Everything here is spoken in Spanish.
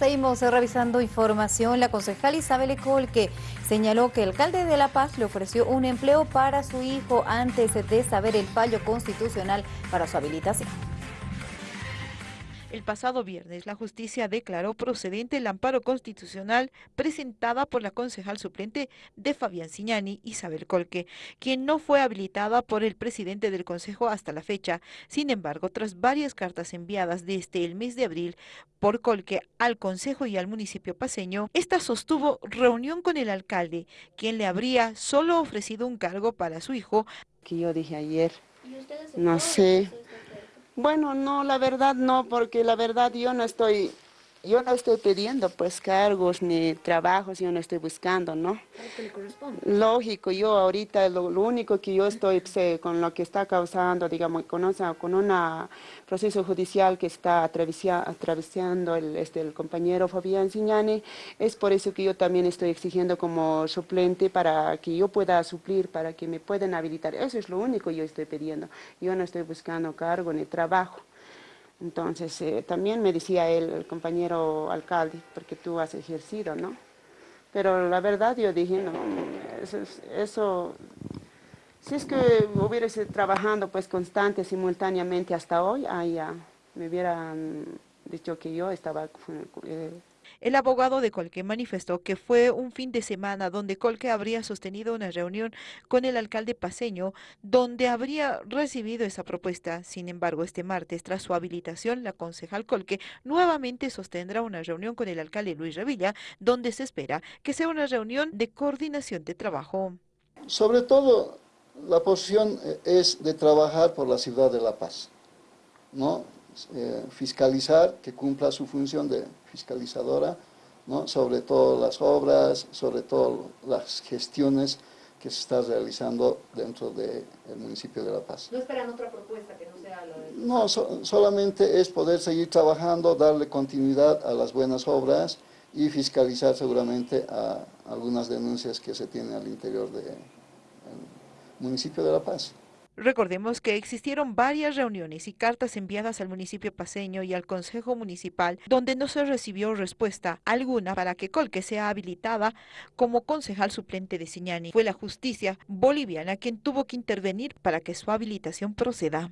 Seguimos revisando información. La concejal Isabel Colque señaló que el alcalde de La Paz le ofreció un empleo para su hijo antes de saber el fallo constitucional para su habilitación. El pasado viernes, la justicia declaró procedente el amparo constitucional presentada por la concejal suplente de Fabián Siñani, Isabel Colque, quien no fue habilitada por el presidente del Consejo hasta la fecha. Sin embargo, tras varias cartas enviadas desde el mes de abril por Colque al Consejo y al municipio paseño, esta sostuvo reunión con el alcalde, quien le habría solo ofrecido un cargo para su hijo. Que yo dije ayer, no sé, bueno, no, la verdad no, porque la verdad yo no estoy, yo no estoy pidiendo pues cargos ni trabajos, yo no estoy buscando, ¿no? ¿Qué le corresponde? Lógico, yo ahorita lo, único que yo estoy con lo que está causando, digamos, con, con un proceso judicial que está atravesando el, este, el compañero Fabián Signani, es por eso que yo también estoy exigiendo como suplente para que yo pueda suplir, para que me puedan habilitar. Eso es lo único que yo estoy pidiendo. Yo no estoy buscando cargo ni trabajo. Entonces, eh, también me decía él, el compañero alcalde, porque tú has ejercido, ¿no? Pero la verdad yo dije, no, eso, eso si es que hubiese trabajando pues constante, simultáneamente hasta hoy, ahí ya me hubieran dicho que yo estaba el abogado de Colque manifestó que fue un fin de semana donde Colque habría sostenido una reunión con el alcalde paseño donde habría recibido esa propuesta. Sin embargo, este martes, tras su habilitación, la concejal Colque nuevamente sostendrá una reunión con el alcalde Luis Revilla, donde se espera que sea una reunión de coordinación de trabajo. Sobre todo, la posición eh, es de trabajar por la ciudad de La Paz, ¿no? Eh, fiscalizar, que cumpla su función de fiscalizadora, ¿no? sobre todo las obras, sobre todo las gestiones que se están realizando dentro del municipio de La Paz. ¿No esperan otra propuesta que no sea la de... No, solamente es poder seguir trabajando, darle continuidad a las buenas obras y fiscalizar seguramente a algunas denuncias que se tienen al interior del municipio de La Paz. Recordemos que existieron varias reuniones y cartas enviadas al municipio paseño y al Consejo Municipal donde no se recibió respuesta alguna para que Colque sea habilitada como concejal suplente de Siñani. Fue la justicia boliviana quien tuvo que intervenir para que su habilitación proceda.